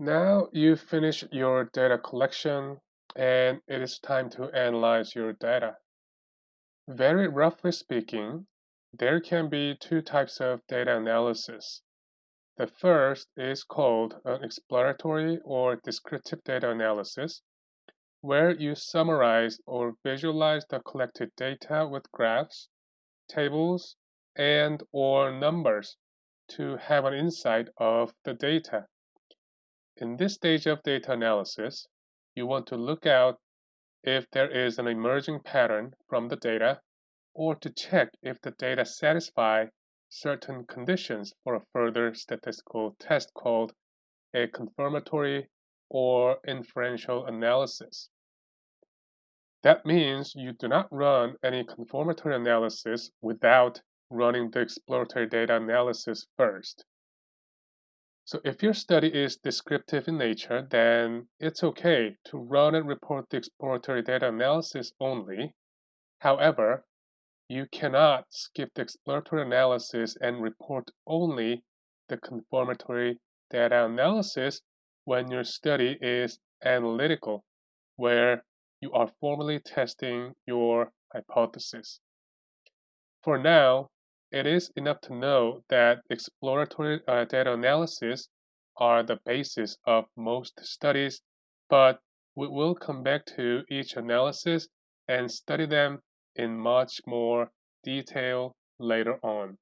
Now you've finished your data collection and it is time to analyze your data. Very roughly speaking, there can be two types of data analysis. The first is called an exploratory or descriptive data analysis, where you summarize or visualize the collected data with graphs, tables, and or numbers to have an insight of the data. In this stage of data analysis, you want to look out if there is an emerging pattern from the data or to check if the data satisfy certain conditions for a further statistical test called a confirmatory or inferential analysis. That means you do not run any confirmatory analysis without running the exploratory data analysis first. So if your study is descriptive in nature, then it's okay to run and report the exploratory data analysis only. However, you cannot skip the exploratory analysis and report only the confirmatory data analysis when your study is analytical, where you are formally testing your hypothesis. For now, it is enough to know that exploratory uh, data analysis are the basis of most studies, but we will come back to each analysis and study them in much more detail later on.